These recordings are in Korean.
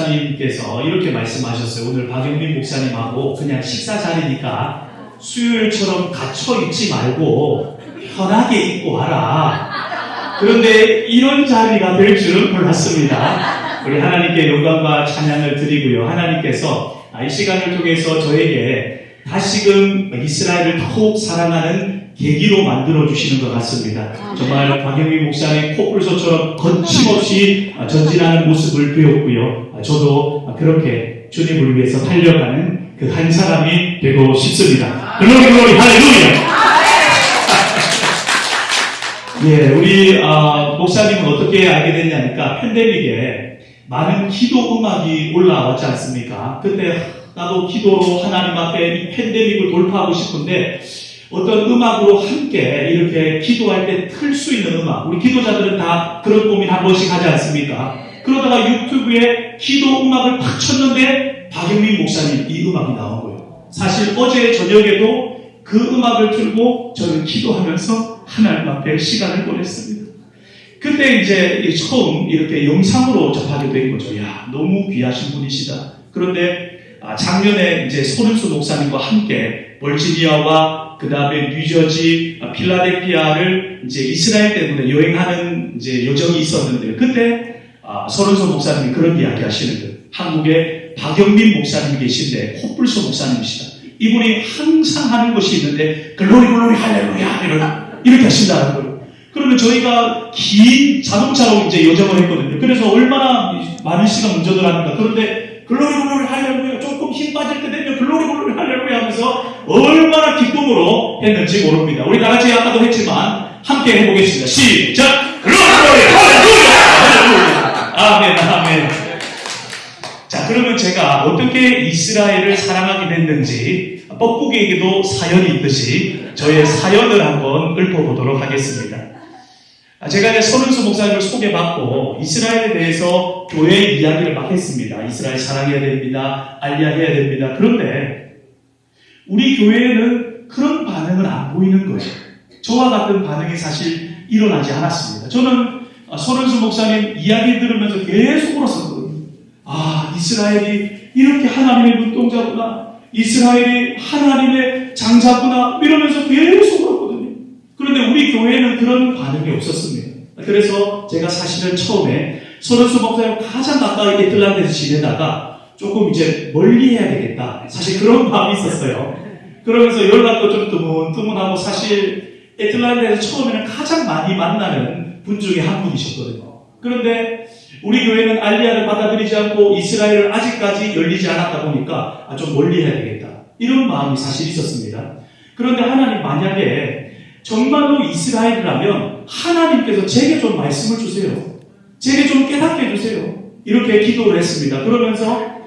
목사님께서 이렇게 말씀하셨어요. 오늘 박영민 목사님하고 그냥 식사 자리니까 수요일처럼 갇혀 있지 말고 편하게 입고 와라. 그런데 이런 자리가 될 줄은 몰랐습니다. 우리 하나님께 영광과 찬양을 드리고요. 하나님께서 아, 이 시간을 통해서 저에게 다시금 이스라엘을 더욱 사랑하는 계기로 만들어 주시는 것 같습니다. 정말 박영민 목사님 코뿔소처럼 거침없이 아, 전진하는 모습을 배웠고요. 아, 저도 그렇게 주님을 위해서 달려가는 그 한 사람이 되고 싶습니다. 글로리 글로리 할렐루야! 예, 우리 아, 목사님은 어떻게 알게 됐냐니까 팬데믹에 많은 기도 음악이 올라왔지 않습니까? 그때 나도 기도로 하나님 앞에 이 팬데믹을 돌파하고 싶은데 어떤 음악으로 함께 이렇게 기도할 때 틀 수 있는 음악 우리 기도자들은 다 그런 고민 한 번씩 하지 않습니까? 그러다가 유튜브에 기도 음악을 팍 쳤는데 박영민 목사님 이 음악이 나온 거예요. 사실 어제 저녁에도 그 음악을 틀고 저는 기도하면서 하나님 앞에 시간을 보냈습니다. 그때 이제 처음 이렇게 영상으로 접하게 된 거죠. 야, 너무 귀하신 분이시다. 그런데 아, 작년에 이제 소른수 목사님과 함께 버지니아와 그 다음에 뉴저지, 아, 필라델피아를 이제 이스라엘 때문에 여행하는 이제 여정이 있었는데 그때 아, 소른수 목사님이 그런 이야기 하시는 거예요. 한국에 박영민 목사님 계신데 코뿔소 목사님이시다. 이분이 항상 하는 것이 있는데 글로리 글로리 할렐루야 이런 이렇게 하신다는 거예요. 그러면 저희가 긴 자동차로 이제 여정을 했거든요. 그래서 얼마나 많은 시간 운전을 합니까? 그런데 glory glory 할렐루야 조금 힘 빠질 때 되면 glory glory 할렐루야 하면서 얼마나 기쁨으로 했는지 모릅니다. 우리 다 같이 아까도 했지만 함께 해보겠습니다. 시작! glory 할렐루야! 아멘 아멘 자, 그러면 제가 어떻게 이스라엘을 사랑하게 됐는지 뻐꾸기에게도 사연이 있듯이 저의 사연을 한번 읊어보도록 하겠습니다. 아, 제가 이제 서른수 목사님을 소개받고 이스라엘에 대해서 교회 이야기를 막 했습니다. 이스라엘 사랑해야 됩니다. 알리야 해야 됩니다. 그런데 우리 교회에는 그런 반응은 안 보이는 거예요. 저와 같은 반응이 사실 일어나지 않았습니다. 저는 아, 서른수 목사님 이야기 들으면서 계속 울었었거든요. 아, 이스라엘이 이렇게 하나님의 눈동자구나. 이스라엘이 하나님의 장자구나. 이러면서 계속 울었거든요. 그런데 우리 교회에는 그런 반응이 없었습니다. 그래서 제가 사실은 처음에 소련수 목사님 가장 가까이 애틀란트에서 지내다가 조금 이제 멀리 해야 되겠다. 사실 그런 마음이 있었어요. 그러면서 연락도 좀 뜨문뜨문하고 사실 애틀란트에서 처음에는 가장 많이 만나는 분 중에 한 분이셨거든요. 그런데 우리 교회는 알리아를 받아들이지 않고 이스라엘을 아직까지 열리지 않았다 보니까 아, 좀 멀리 해야 되겠다. 이런 마음이 사실 있었습니다. 그런데 하나님 만약에 정말로 이스라엘이라면 하나님께서 제게 좀 말씀을 주세요. 제게 좀 깨닫게 해주세요. 이렇게 기도를 했습니다. 그러면서 아,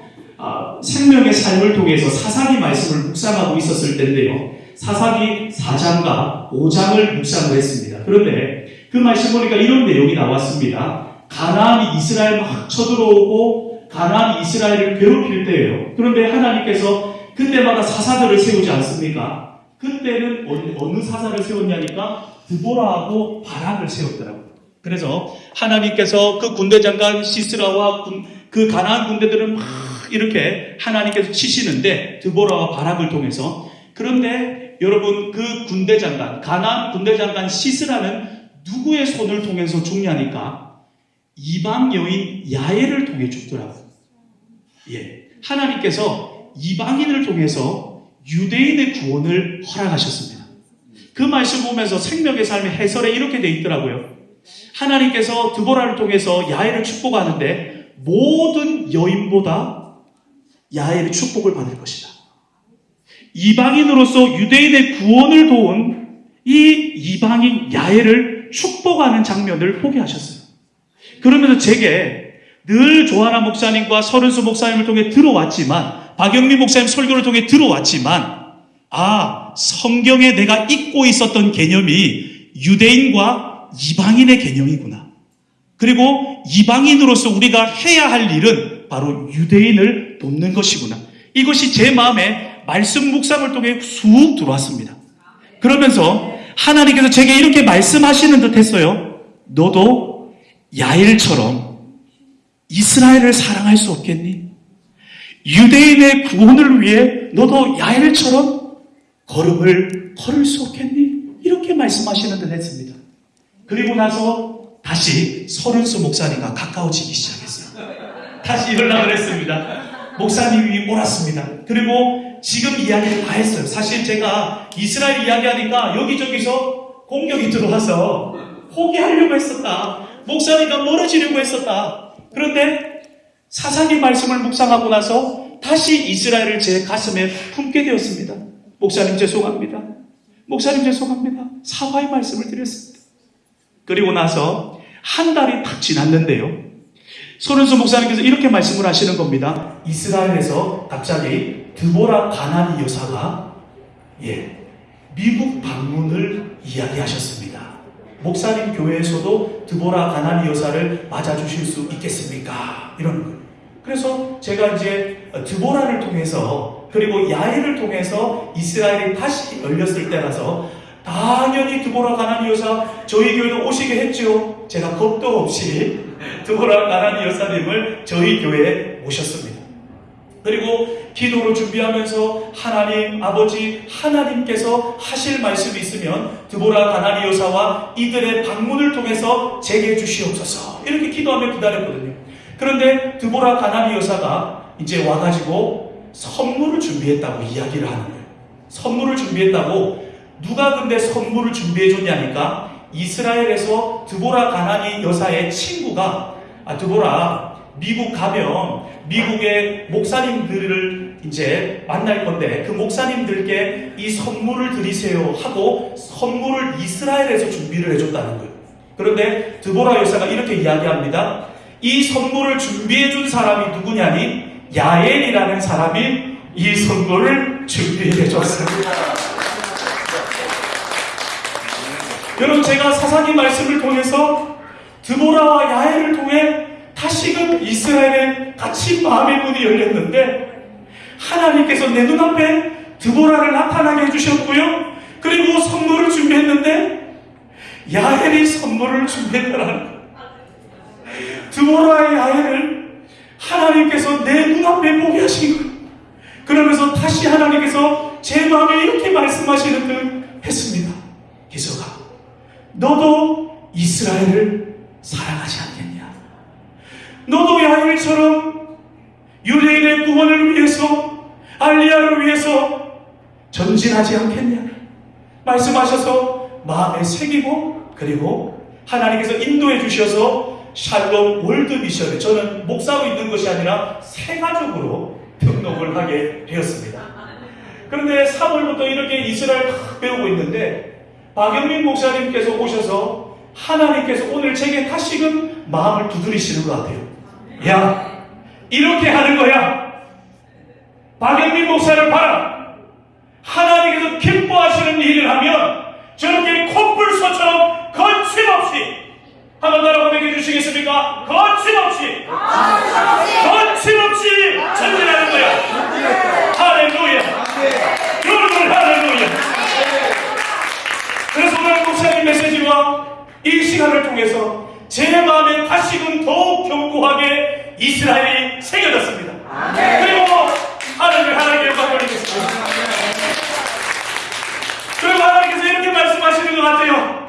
생명의 삶을 통해서 사사기 말씀을 묵상하고 있었을 텐데요. 사사기 4장과 5장을 묵상을 했습니다. 그런데 그 말씀 보니까 이런 내용이 나왔습니다. 가나안이 이스라엘 막 쳐들어오고 가나안이 이스라엘을 괴롭힐 때예요. 그런데 하나님께서 그때마다 사사들을 세우지 않습니까? 그때는 어느, 어느 사사를 세웠냐니까 드보라하고 바락을 세웠더라고요. 그래서 하나님께서 그 군대 장관 시스라와 군, 그 가나안 군대들을 막 이렇게 하나님께서 치시는데 드보라와 바락을 통해서 그런데 여러분 그 군대 장관 가나안 군대 장관 시스라는 누구의 손을 통해서 죽냐니까 이방 여인 야엘을 통해 죽더라고요. 예. 하나님께서 이방인을 통해서 유대인의 구원을 허락하셨습니다. 그 말씀 보면서 생명의 삶의 해설에 이렇게 돼 있더라고요. 하나님께서 드보라를 통해서 야엘을 축복하는데 모든 여인보다 야엘이 축복을 받을 것이다. 이방인으로서 유대인의 구원을 도운 이 이방인 야훼를 축복하는 장면을 보게 하셨어요. 그러면서 제게 늘 조하나 목사님과 서른수 목사님을 통해 들어왔지만 박영민 목사님 설교를 통해 들어왔지만 아 성경에 내가 잊고 있었던 개념이 유대인과 이방인의 개념이구나. 그리고 이방인으로서 우리가 해야 할 일은 바로 유대인을 돕는 것이구나. 이것이 제 마음에 말씀 묵상을 통해 쑥 들어왔습니다. 그러면서 하나님께서 제게 이렇게 말씀하시는 듯 했어요. 너도 야일처럼 이스라엘을 사랑할 수 없겠니? 유대인의 구원을 위해 너도 야일처럼 걸음을 걸을 수 없겠니? 이렇게 말씀하시는 듯 했습니다. 그리고 나서 다시 서른수 목사님과 가까워지기 시작했어요. 다시 연락을 했습니다. 목사님이 옳았습니다. 그리고 지금 이야기를 다 했어요. 사실 제가 이스라엘 이야기하니까 여기저기서 공격이 들어와서 포기하려고 했었다. 목사님과 멀어지려고 했었다. 그런데 사사기 말씀을 묵상하고 나서 다시 이스라엘을 제 가슴에 품게 되었습니다. 목사님 죄송합니다. 목사님 죄송합니다. 사과의 말씀을 드렸습니다. 그리고 나서 한 달이 딱 지났는데요. 소른수 목사님께서 이렇게 말씀을 하시는 겁니다. 이스라엘에서 갑자기 드보라 가나니 여사가 예 미국 방문을 이야기하셨습니다. 목사님 교회에서도 드보라 가나니 여사를 맞아주실 수 있겠습니까? 이러는 거예요. 그래서 제가 이제 드보라를 통해서 그리고 야일을 통해서 이스라엘이 다시 열렸을 때라서 당연히 드보라 가나니 여사 저희 교회도 오시게 했죠. 제가 겁도 없이 드보라 가나니 여사님을 저희 교회에 모셨습니다. 그리고 기도를 준비하면서 하나님 아버지 하나님께서 하실 말씀이 있으면 드보라 가나니 여사와 이들의 방문을 통해서 제게 주시옵소서 이렇게 기도하며 기다렸거든요. 그런데 드보라 가나니 여사가 이제 와가지고 선물을 준비했다고 이야기를 하는 거예요. 선물을 준비했다고 누가 근데 선물을 준비해 줬냐니까 이스라엘에서 드보라 가나니 여사의 친구가 아 드보라 미국 가면 미국의 목사님들을 이제 만날 건데 그 목사님들께 이 선물을 드리세요 하고 선물을 이스라엘에서 준비를 해줬다는 거예요. 그런데 드보라 여사가 이렇게 이야기합니다. 이 선물을 준비해 준 사람이 누구냐니 야엘이라는 사람이 이 선물을 준비해 줬습니다. 여러분 제가 사사기 말씀을 통해서 드보라와 야엘을 통해 다시금 이스라엘의 같이 마음의 문이 열렸는데 하나님께서 내 눈앞에 드보라를 나타나게 해주셨고요. 그리고 선물을 준비했는데 야엘이 선물을 준비했더라는 거예요. 드보라의 야엘을 하나님께서 내 눈앞에 보게 하신 거예요. 그러면서 다시 하나님께서 제 마음에 이렇게 말씀하시는 듯 했습니다. 기서가 너도 이스라엘을 사랑하지 않겠냐? 너도 야일처럼 유대인의 구원을 위해서 알리아를 위해서 전진하지 않겠냐? 말씀하셔서 마음에 새기고 그리고 하나님께서 인도해 주셔서 샬롬 월드 미션에 저는 목사로 있는 것이 아니라 새 가족으로 등록을 하게 되었습니다. 그런데 3월부터 이렇게 이스라엘 막 배우고 있는데 박영민 목사님께서 오셔서 하나님께서 오늘 제게 다시금 마음을 두드리시는 것 같아요. 야, 이렇게 하는 거야. 박영민 목사를 봐라. 하나님께서 기뻐하시는 일을 하면 저렇게 콧불소처럼 거침없이 한번 따라 고백해 주시겠습니까? 거침없이 거침없이 전진하는 거야. 할렐루야. 여러분 할렐루야. 오늘 목사님 메시지와 이 시간을 통해서 제 마음에 다시금 더욱 견고하게 이스라엘이 새겨졌습니다. 그리고 하나님의 하나님의 영광 돌리겠습니다. 그리고 하나님께서 이렇게 말씀하시는 것 같아요.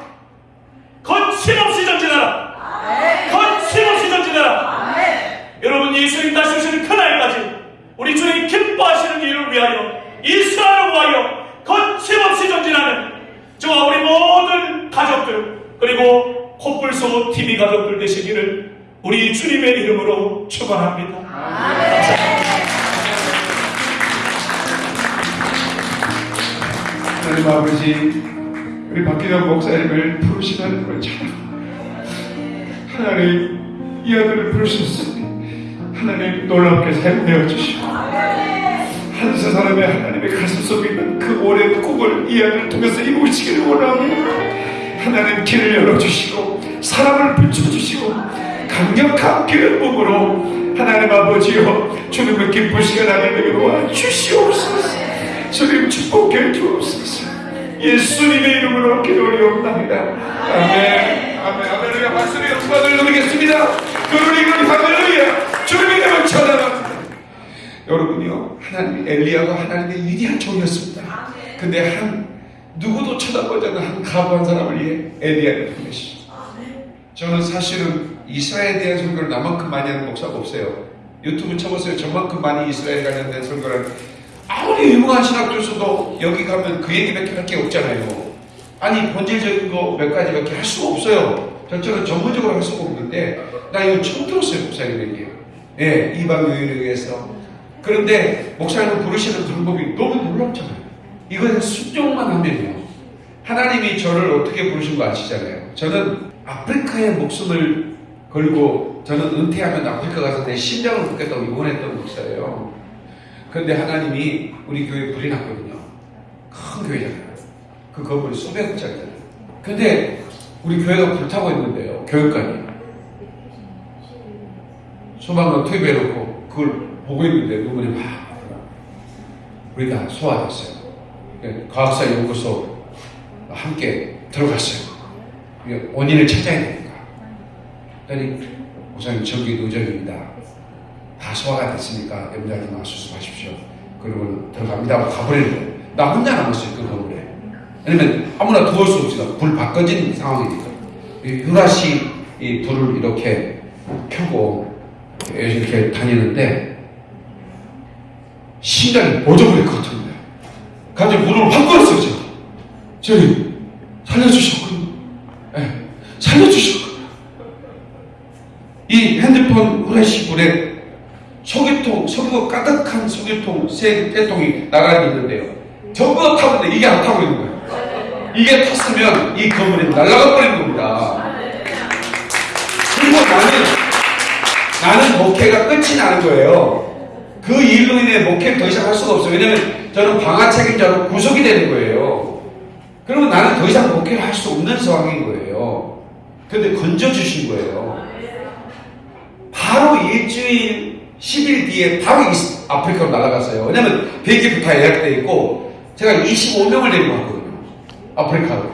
길을 열어주시고 사랑을 붙여주시고 강력한 기름 부으로 하나님 아버지여 주님의 기쁜 시간 하나님에게 놓아 주시옵소서. 주님 축복해 주옵소서. 예수님의 이름으로 기도리옵나이다. 아멘. 아멘. 아멘. 박수를 영광을 누리겠습니다. 그러니 할렐루야. 주님의 이름을 찬양합니다. 여러분요 하나님이 엘리야가 하나님의 위대한 종이었습니다. 근데 한 누구도 쳐다보지 않는 한 가부한 사람을 위해 엘리야를 보내십니다 저는 사실은 이스라엘에 대한 설교를 나만큼 많이 하는 목사가 없어요. 유튜브 쳐보세요. 저만큼 많이 이스라엘 관련된 설교를 아무리 유명한 신학 교수도 여기 가면 그 얘기밖에 할 게 없잖아요. 아니 본질적인 거 몇 가지밖에 할 수가 없어요. 저처럼 전문적으로 할 수가 없는데 나 이거 처음 들었어요 목사님에게. 예, 이방 요인에 의해서. 그런데 목사님을 부르시는 방법이 너무 놀랍잖아요. 이거는 순종만 하면요. 하나님이 저를 어떻게 부르신 거 아시잖아요. 저는 아프리카에 목숨을 걸고 저는 은퇴하면 아프리카 가서 내 심장을 묻겠다고 이번했던 목사예요. 그런데 하나님이 우리 교회 불이 났거든요. 큰 교회잖아요. 그 건물이 수백억짜리잖아요. 근데 우리 교회가 불타고 있는데요. 교육관이. 소방관 투입해놓고 그걸 보고 있는데 눈물이 막. 우리가 소화됐어요. 그 과학사 연구소 함께 들어갔어요. 원인을 찾아야 되니까. 그랬더니 우선 전기 누적입니다. 다 소화가 됐으니까 염려하지 마 수습하십시오. 그러고 들어갑니다 가버리는 거예요. 나 혼자 남았어요 그 건물에. 왜냐면 아무나 도울 수 없으니까 불 바꿔진 상황이니까. 이 유라시 이 불을 이렇게 켜고 이렇게 다니는데 심장이 멎어버릴 것 같은 갑자기 문을 확 걸었어요, 제가. 저희, 살려주셨군요. 예, 살려주셨군요. 이 핸드폰 후레쉬불에 소개통, 석유 가득한 소개통, 세 개통이 나가 있는데요. 전부 있는데 이게 안 타고 있는 거예요. 이게 탔으면 이 건물이 날아가 버리는 겁니다. 그리고 나는, 나는 목회가 끝이 나는 거예요. 그 일로 인해 목회를 더 이상 할 수가 없어요. 왜냐면 저는 방화 책임자로 구속이 되는 거예요. 그러면 나는 더 이상 목회를 할 수 없는 상황인 거예요. 근데 건져주신 거예요. 바로 일주일, 10일 뒤에 바로 이- 아프리카로 날아갔어요. 왜냐면 비행기표 다 예약돼 있고 제가 25명을 데리고 왔거든요. 아프리카로.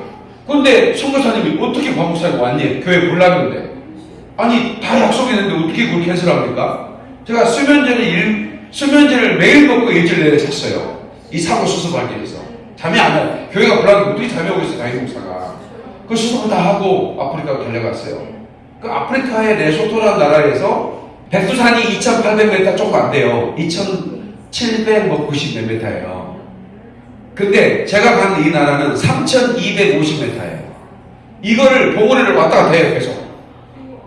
근데 선교사님이 어떻게 광복사에 왔니? 교회 불났는데. 아니, 다 약속했는데 어떻게 그걸 캔슬합니까? 제가 수면제를 일, 수면제를 매일 먹고 일주일 내내 잤어요. 이 사고 수습하기 위해서. 잠이 안 와요. 교회가 불났는데 어떻게 잠이 오고 있어요, 다이 목사가. 그 수습을 다 하고 아프리카로 달려갔어요. 그 아프리카의 레소토라는 나라에서 백두산이 2,800m 조금 안 돼요. 2,790몇 m예요. 근데 제가 간 이 나라는 3,250m예요. 이거를 봉오리를 왔다 갔다 해요, 계속.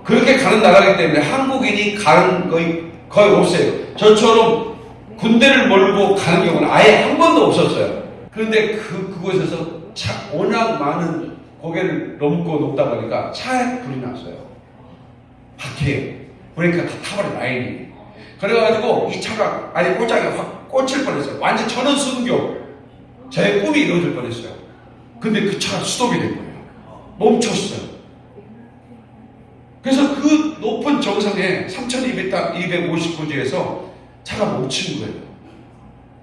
그렇게 가는 나라이기 때문에 한국인이 가는 거의, 거의 없어요. 저처럼 군대를 몰고 가는 경우는 아예 한 번도 없었어요. 그런데 그, 그곳에서 차, 워낙 많은 고개를 넘고 넘다 보니까 차에 불이 났어요. 바퀴에. 브레이크가 다 타버린 라인이. 그래가지고 이 차가 아예 꼬장에 확 꽂힐 뻔했어요. 완전 천원 순교. 제 꿈이 이루어질 뻔했어요. 근데 그 차가 스톱이 된 거예요. 멈췄어요. 그래서 그 높은 정상에 3250고지에서 차가 멈춘 거예요.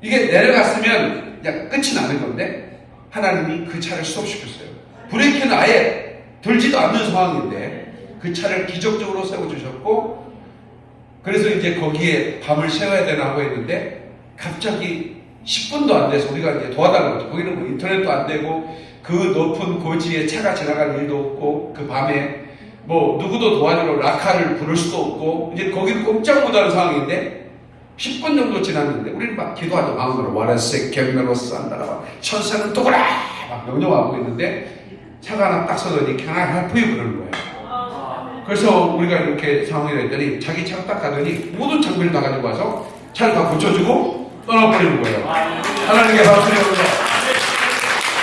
이게 내려갔으면 그냥 끝이 나는 건데 하나님이 그 차를 스톱시켰어요. 브레이크는 아예 들지도 않는 상황인데 그 차를 기적적으로 세워주셨고 그래서 이제 거기에 밤을 새워야 되나 하고 했는데 갑자기 10분도 안 돼서 우리가 이제 도와달라고 했죠. 거기는 뭐 인터넷도 안 되고 그 높은 고지에 차가 지나갈 일도 없고 그 밤에 뭐 누구도 도와주러 라카를 부를 수도 없고 이제 거기는 꼼짝 못하는 상황인데 10분 정도 지났는데 우리는 막 기도하죠. 마음으로 와라세 겜메로스 한다라 막 천사는 또그라 막 명령하고 있는데 차가 하나 딱 서더니 help you? 그러는 거예요. 그래서 우리가 이렇게 상황이 됐더니 자기 차가 딱 가더니 모든 장비를 다 가지고 와서 차를 다 고쳐주고 떠나버리는 거예요. 하나님께 주세요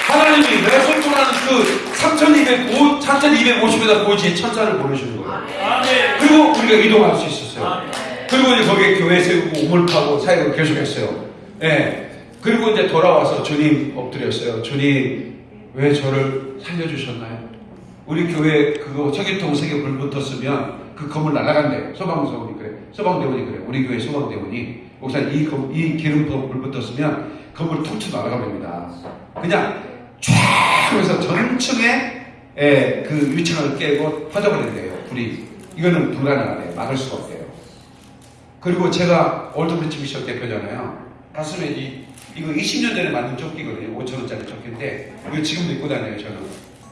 하나님이 내가 선포하는 그 3250, 3250m 고지에 천사를 보내주는 거예요. 그리고 우리가 이동할 수 있었어요. 그리고 이제 거기에 교회 세우고 우물 파고 사역을 계속했어요. 예. 그리고 이제 돌아와서 주님 엎드렸어요. 주님 왜 저를 살려주셨나요? 우리 교회 그거 석유통 세개 불 붙었으면 그 건물 날아간대요. 소방서원이 그래. 소방대원이 그래. 우리 교회 소방대원이 목사님 이, 검- 이 기름통 불 붙었으면 건물 툭툭 날아갑니다. 그냥 쫙 하면서 전층에 예, 그 유창을 깨고 퍼져버린대요. 불이. 이거는 불가능하대요. 막을 수가 없대요. 그리고 제가 올드브리지 미션 대표잖아요. 가슴에 이, 이거 20년 전에 만든 조끼거든요. 5천원짜리 조끼인데, 이거 지금도 입고 다녀요, 저는.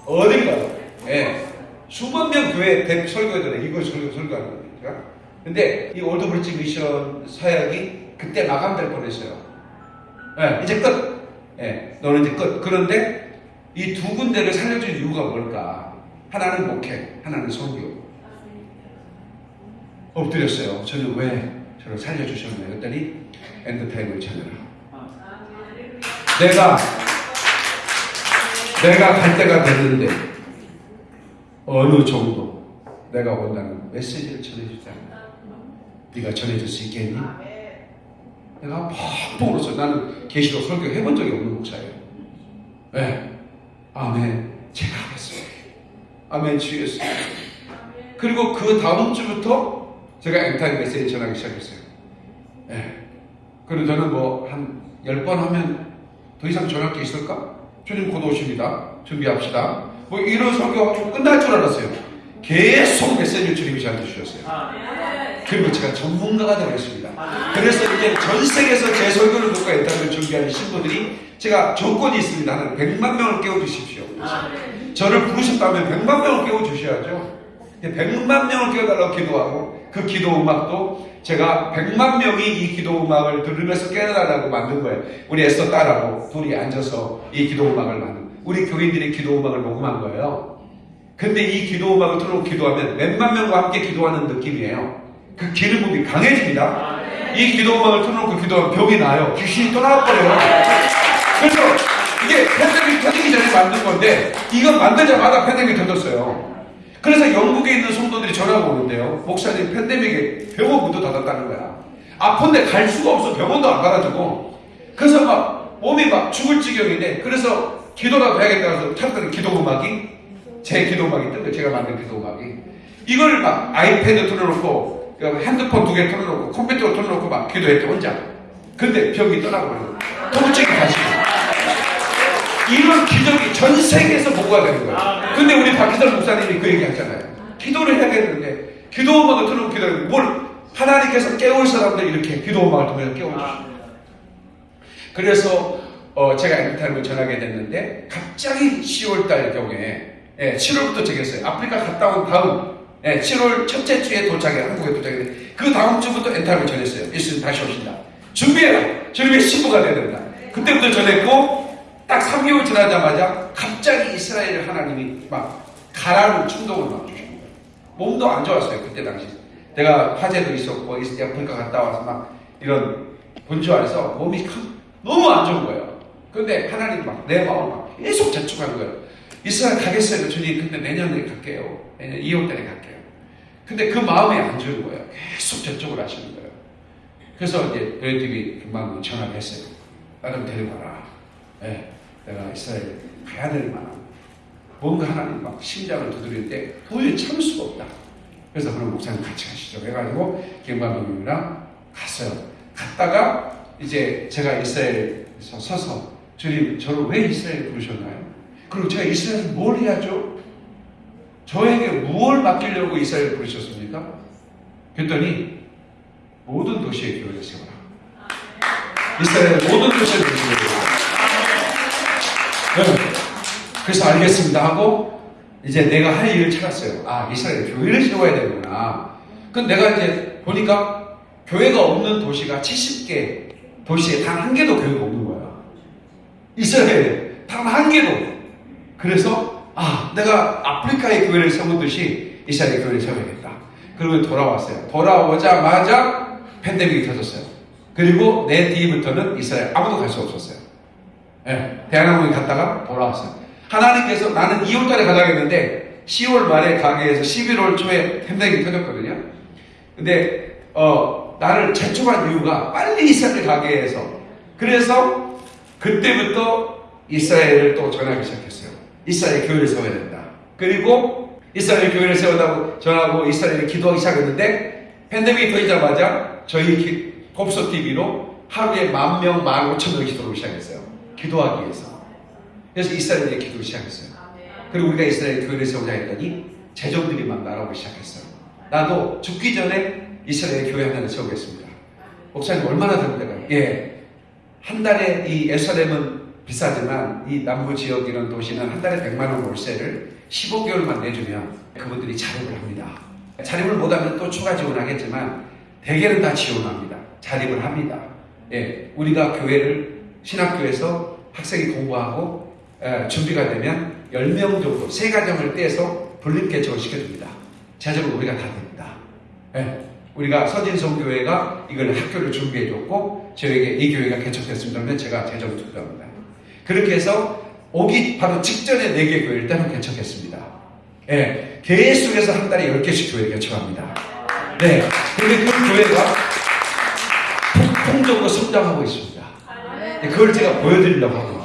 어딜 가요? 예. 수만 명 교회 대 설교들에 이걸 설교, 설교하는 겁니다. 근데 이 올드브리지 미션 사역이 그때 마감될 뻔했어요. 예, 이제 끝. 예, 너는 이제 끝. 그런데 이 두 군데를 살려준 이유가 뭘까? 하나는 목회, 하나는 선교. 엎드렸어요. 저는 왜 저를 살려주셨나요? 그랬더니 end time을 찾느라. 내가 내가 갈 때가 됐는데 어느 정도 내가 원하는 메시지를 전해주자. 네가 전해줄 수 있겠니? 내가 펑펑 울었어요. 나는 계시로 설교 해본 적이 없는 목사예요. 네. 아멘. 제가 하겠습니다. 아멘 주 예수. 그리고 그 다음 주부터 제가 end time 메시지 전하기 시작했어요. 예. 그리고 저는 뭐한열번 하면 더 이상 전할 게 있을까? 주님 곧 오십니다. 준비합시다. 뭐 이런 설교가 끝날 줄 알았어요. 계속 메시지를 주님이 저한테 주셨어요. 그리고 제가 전문가가 되겠습니다. 그래서 이제 전 세계에서 제 설교를 듣고 end time을 준비하는 신부들이 제가 조건이 있습니다. 하나 100만 명을 깨워주십시오. 저를 부르셨다면 100만 명을 깨워주셔야죠. 100만 명을 깨워달라고 기도하고 그 기도 음악도 제가 100만 명이 이 기도 음악을 들으면서 깨어나라고 만든 거예요. 우리 애써 딸하고 둘이 앉아서 이 기도 음악을 만든 우리 교인들이 기도 음악을 녹음한 거예요. 근데 이 기도 음악을 틀어놓고 기도하면 몇만 명과 함께 기도하는 느낌이에요. 그 기름 부이 강해집니다. 이 기도 음악을 틀어놓고 기도하면 병이 나요. 귀신이 떠나버려요. 그래서 이게 팬데믹 터지기 전에 만든 건데 이거 만들자마자 팬데믹 터졌어요. 그래서 영국에 있는 성도들이 전화가 오는데요. 목사님 팬데믹에 병원 문도 닫았다는 거야. 아픈데 갈 수가 없어 병원도 안 받아주고. 그래서 막 몸이 막 죽을 지경인데 그래서 기도라도 해야겠다 해서 찾던 기도 음악이 제 기도 음악이 뜬 거예요. 제가 만든 기도 음악이. 이걸 막 아이패드 틀어놓고 핸드폰 두 개 틀어놓고 컴퓨터 틀어놓고 막 기도했대 혼자. 근데 병이 떠나고 버려요. 통증이 다시. 이런 기적이 전 세계에서 보고가 되는 거예요. 근데 우리 박희선 목사님이 그 얘기 하잖아요. 기도를 해야겠는데, 기도 음악을 틀어놓고 기도하는 뭘, 하나님께서 깨울 사람들 이렇게 기도 음악을 통해서 깨워주시고. 그래서, 어, 제가 end time을 전하게 됐는데, 갑자기 10월달 경우에, 예, 7월부터 정했어요. 아프리카 갔다 온 다음, 예, 7월 첫째 주에 도착해, 한국에 도착했는데, 그 다음 주부터 end time을 전했어요. 예수님 다시 오신다. 준비해라! 주님의 신부가 되야 된다. 그때부터 전했고, 딱 3개월 지나자마자 갑자기 이스라엘 하나님이 막 가라는 충동을 막 주신 거예요. 몸도 안 좋았어요 그때 당시. 내가 화재도 있었고 아프리카 갔다 와서 막 이런 본주 안에서 몸이 큰- 너무 안 좋은 거예요. 근데 하나님 막 내 마음을 막 계속 재촉하는 거예요. 이스라엘 가겠어요 주님. 근데 내년에 갈게요. 내년 2월 달에 갈게요. 근데 그 마음이 안 좋은 거예요. 계속 재촉을 하시는 거예요. 그래서 이제 벨TV 금방 전화를 했어요. 나좀 데려가라. 예, 내가 이스라엘 가야 될 만한 뭔가 하나님 막 심장을 두드릴 때 도저히 참을 수가 없다. 그래서 그런 목사님 같이 가시죠. 해가지고 김관동님이랑 갔어요. 갔다가 이제 제가 이스라엘에서 서서 주님 저를 왜 이스라엘 부르셨나요? 그리고 제가 이스라엘에서 뭘 해야죠? 저에게 무엇을 맡기려고 이스라엘 부르셨습니까? 그랬더니 모든 도시에 교회를 세워라. 이스라엘 모든 도시에 교회를 세워라. 네. 그래서 알겠습니다 하고 이제 내가 할 일을 찾았어요. 아 이스라엘 교회를 세워야 되구나. 그럼 내가 이제 보니까 교회가 없는 도시가 70개 도시에 단 한 개도 교회가 없는 거야. 이스라엘에 단 한 개도. 그래서 아 내가 아프리카의 교회를 세우듯이 이스라엘 교회를 세워야겠다. 그리고 돌아왔어요. 돌아오자마자 팬데믹이 터졌어요. 그리고 내 뒤부터는 이스라엘 아무도 갈 수 없었어요. 예, 대한항공에 갔다가 돌아왔어요. 하나님께서 나는 2월달에 가려고 했는데 10월 말에 가게에서 11월 초에 햄댕이 터졌거든요. 근데 어, 나를 재촉한 이유가 빨리 이스라엘 가게 해서 그래서 그때부터 이스라엘을 또 전하기 시작했어요. 이스라엘 교회를 세워야 된다. 그리고 이스라엘 교회를 세우다고 전하고 이스라엘에 기도하기 시작했는데 팬데믹이 터지자마자 저희 기, 곱소 TV로 하루에 만 명, 만 오천 명 기도를 시작했어요. 기도하기 위해서. 그래서 이스라엘에 기도를 시작했어요. 그리고 우리가 이스라엘 교회를 세우자 했더니 재정들이 막 날아오기 시작했어요. 나도 죽기 전에 이스라엘 교회 하나를 세우겠습니다. 목사님 얼마나 됩니까? 예. 한 달에 이 예루살렘은 비싸지만 이 남부 지역 이런 도시는 한 달에 100만 원 월세를 15개월만 내주면 그분들이 자립을 합니다. 자립을 못하면 또 추가 지원하겠지만 대개는 다 지원합니다. 자립을 합니다. 예, 우리가 교회를 신학교에서 학생이 공부하고 에, 준비가 되면 10명 정도 세 가정을 떼서 분립 개척을 시켜줍니다. 제적으로 우리가 다 됩니다. 예, 우리가 서진성 교회가 이걸 학교를 준비해줬고 저에게 이 교회가 개척됐습니다. 그러면 제가 재정을 투표합니다. 그렇게 해서 오기 바로 직전에 4개 교회를 따로 개척했습니다. 예, 계속해서 한 달에 10개씩 교회 개척합니다. 네, 근데 그 교회가 폭풍적으로 성장하고 있습니다. 네, 그걸 제가 보여드리려고 하거든요.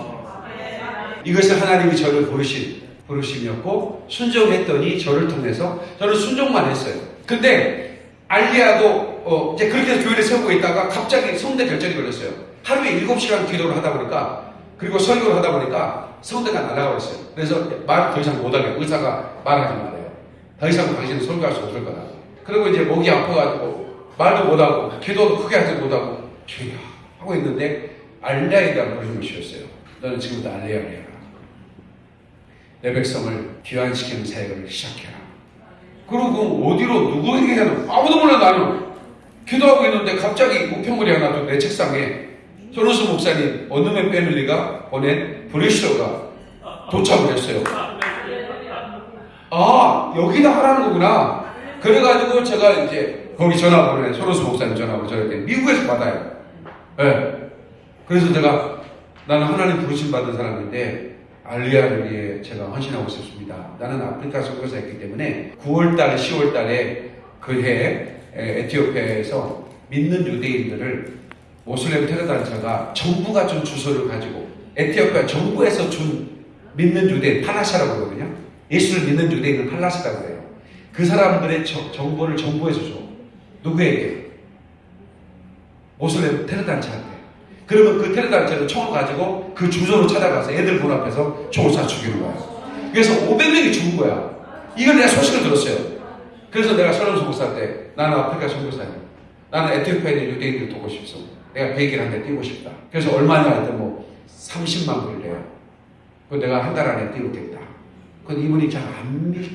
이것을 하나님이 저를 부르신, 부르심이었고, 순종했더니 저를 통해서 저는 순종만 했어요. 근데, 알리아도, 어, 이제 그렇게 해서 교회를 세우고 있다가 갑자기 성대 결절이 걸렸어요. 하루에 7시간 기도를 하다 보니까, 그리고 설교를 하다 보니까 성대가 날아가 버렸어요. 그래서 말더 이상 못하게 의사가 말하지 말아요. 더 이상 당신은 설교할 수 없을 거다. 그리고 이제 목이 아파가지고 말도 못하고 기도도 크게 하지 못하고 주야 하고 있는데 대한 부르심을 주셨어요. 너는 지금부터 해라. 내 백성을 귀환시키는 사역을 시작해라. 그리고 어디로 누구에게 하는 아무도 몰라 나는 기도하고 있는데 갑자기 우편물이 하나 또내 책상에 소로스 목사님 어느맨 패밀리가 보낸 브레시어가 도착을 했어요. 아 여기다 하라는 거구나. 그래가지고 제가 이제 거기 전화 보내 소로스 목사님 전화고 저한테 미국에서 받아요. 예. 그래서 제가 나는 하나님 부르심 받은 사람인데 알리아를 위해 제가 헌신하고 싶습니다. 나는 아프리카 선교사였기 때문에 9월달, 10월달에 그해 에티오피아에서 믿는 유대인들을 모슬렘 테러 단체가 정부가 준 주소를 가지고 에티오피아 정부에서 준 믿는 유대인 팔라샤라고 그러거든요. 예수를 믿는 유대인은 팔라샤라고 해요. 그 사람들의 저- 정보를 정부에서 줘. 누구에게? 모슬렘 테러 단체한테. 그러면 그 테러 단체는 총을 가지고 그 주소로 찾아가서 애들 문 앞에서 총을 쏴 죽이는 거야. 그래서 500명이 죽은 거야. 이걸 내가 소식을 들었어요. 그래서 내가 서른 목사한테 나는 아프리카 선교사야. 나는 에티오피아에 있는 유대인들 도고 싶어. 내가 비행기를 한대 띄고 싶다. 그래서 얼마냐 했더니 뭐 30만 불래요. 그 내가 한 달 안에 띄우겠다. 그 이분이 잘 안 믿,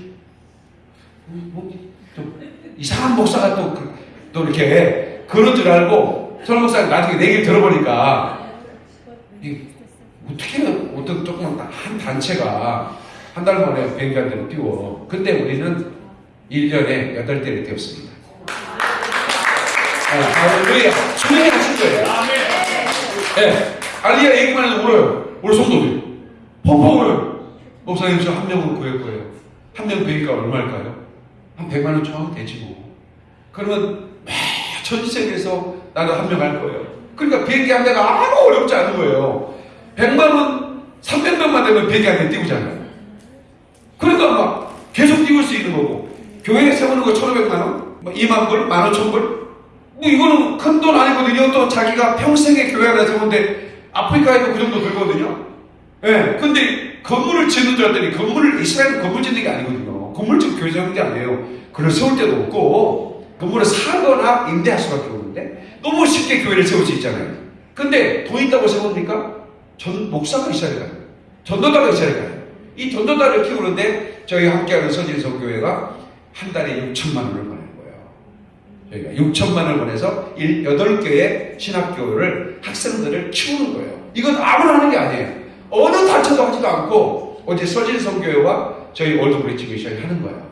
뭐, 좀 이상한 목사가 또, 그- 또 이렇게 그런 줄 알고 서른 목사님 나중에 내 얘기를 들어보니까 이 어떻게 어떤 조그만 한 단체가 한 달 만에 비행기 한 대를 띄워. 근데 우리는 1년에 8대를 띄웠습니다. 아, 할렐루야. 주님이 하신 거예요. 예. 알리아 얘기만 해도 울어요. 우리 성도들이. 펑펑 울어요. 목사님 저 한 명은 구할 거예요. 한명 비행기가 얼마일까요? 한 100만 원 처음 되지 뭐. 그러면 전 세계에서 나도 한명 할 거예요. 그러니까 비행기 한 대가 아무 어렵지 않은 거예요. 100만 원, 300명만 되면 비행기 한 대 띄우잖아요. 그러니까 막 계속 띄울 수 있는 거고 교회에 세우는 거 1,500만 원, 뭐 2만 불, 15,000 불 뭐 이거는 큰 돈 아니거든요. 또 자기가 평생에 교회 하나 세우는데 아프리카에도 그 정도 들거든요. 예. 근데 건물을 짓는 줄 알았더니 건물을 이스라엘 건물 짓는 게 아니거든요. 건물 짓고 교회 세우는 게 아니에요. 그걸 세울 때도 없고 건물을 사거나 임대할 수밖에 없는데 너무 쉽게 교회를 세울 수 있잖아요. 근데 돈 있다고 세웁니까? 전 목사가 있어야 가요. 전도자가 있어야 가요. 이 전도자를 키우는데 저희 함께하는 서진성교회가 한 달에 6천만 원을 보내는 거예요. 저희가 6천만 원을 보내서 8개의 신학교를 학생들을 키우는 거예요. 이건 아무나 하는 게 아니에요. 어느 단체도 하지도 않고 어제 서진성교회와 저희 올드브리지 미션이 하는 거예요.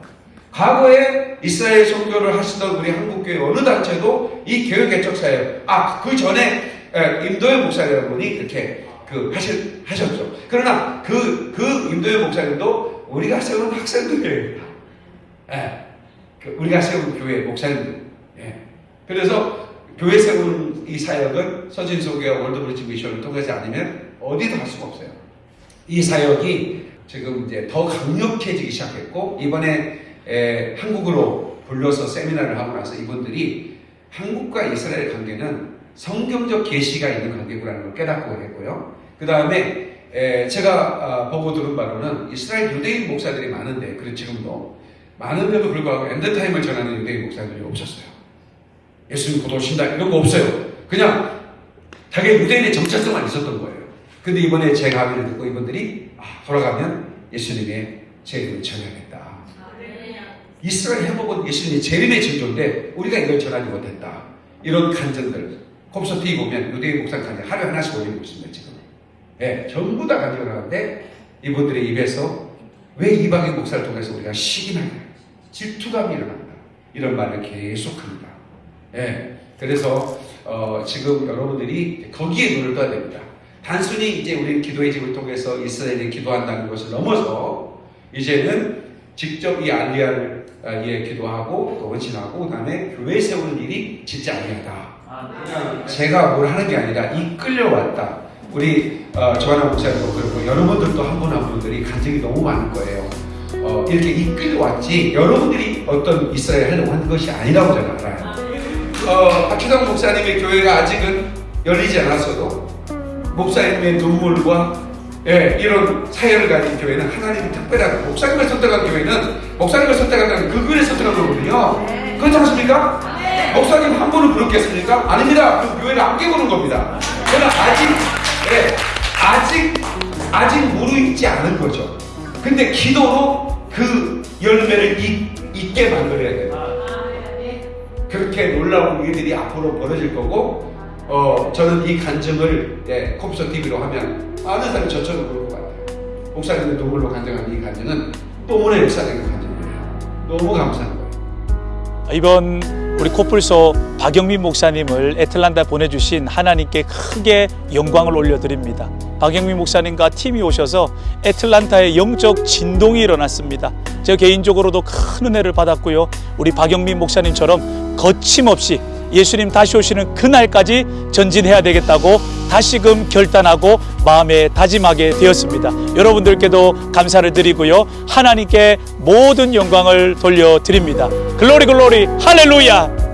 과거에 이스라엘 선교를 하시던 우리 한국교회 어느 단체도 이 교회 개척사예요. 아, 그 전에 에, 임도현 목사라는 분이 이렇게 그 하실 하셨죠. 그러나 그그 임도현 목사님도 우리가 세우는 학생들이에요. 예. 그 우리가 세운 교회 목사님들. 예. 그래서 교회 세우는 이 사역은 서진소교와 월드브리지 미션을 통하지 않으면 어디도 할 수가 없어요. 이 사역이 지금 이제 더 강력해지기 시작했고 이번에 에, 한국으로 불러서 세미나를 하고 나서 이분들이 한국과 이스라엘 관계는 성경적 계시가 있는 관계구라는 걸 깨닫고 했고요. 그 다음에 제가 아, 보고 들은 바로는 이스라엘 유대인 목사들이 많은데 그리고 지금도 많은데도 불구하고 end time을 전하는 유대인 목사들이 없었어요. 예수님 곧 오신다 이런 거 없어요. 그냥 자기 유대인의 정체성만 있었던 거예요. 근데 이번에 제 강의를 듣고 이분들이 아, 돌아가면 예수님의 재림을 전해야겠다. 이스라엘 회복은 예수님의 재림의 징조인데 우리가 이걸 전하지 못했다. 이런 간증들 TV 보면 유대인 목사 간증 하루에 하나씩 올리고 있습니다 지금. 예, 전부 다 간증을 하는데 이분들의 입에서 왜 이방인 목사를 통해서 우리가 시기나냐 질투감이 일어난다. 이런 말을 계속합니다. 예, 그래서 어, 지금 여러분들이 거기에 눈을 떠야 됩니다. 단순히 이제 우리 기도의 집을 통해서 이스라엘이 기도한다는 것을 넘어서 이제는 직접 이 알리아를 아, 예, 기도하고 또 원신하고 그다음에 교회 세우는 일이 진짜 아니하다. 제가 뭘 하는 게 아니라 이끌려왔다. 우리 어, 조하나 목사님도 그렇고 여러분들도 한 분한 분들이 간증이 너무 많을 거예요. 어, 이렇게 이끌려왔지 여러분들이 어떤 이스라엘 하려고 하는 것이 아니라고 저는 알아요. 어, 박희성 목사님의 교회가 아직은 열리지 않았어도 목사님의 눈물과 예, 이런 사연을 가진 교회는 하나님이 특별한 목사님을 선택한 교회는 목사님을 선택한다는 그 교회를 선택한 거거든요. 그렇지 않습니까? 목사님 한 분을 부르겠습니까? 아닙니다. 그 교회를 안 깨보는 겁니다. 그러나 아직 예, 아직 아직 무르익지 않은 거죠. 근데 기도로 그 열매를 잇, 잇게 만들어야 돼요. 그렇게 놀라운 일들이 앞으로 벌어질 거고 어, 저는 이 간증을 예, 컴퓨터 TV로 하면 많은 사람이 저처럼 그럴 것 같아요. 목사님의 눈물로 간증한 이 간증은 뽀문의 역사적인 간증이에요. 너무 감사한 거예요. 이번 우리 코뿔소 박영민 목사님을 애틀란타 보내주신 하나님께 크게 영광을 올려드립니다. 박영민 목사님과 팀이 오셔서 애틀란타에 영적 진동이 일어났습니다. 저 개인적으로도 큰 은혜를 받았고요. 우리 박영민 목사님처럼 거침없이 예수님 다시 오시는 그날까지 전진해야 되겠다고 다시금 결단하고 마음에 다짐하게 되었습니다. 여러분들께도 감사를 드리고요. 하나님께 모든 영광을 돌려드립니다. 글로리 글로리 할렐루야!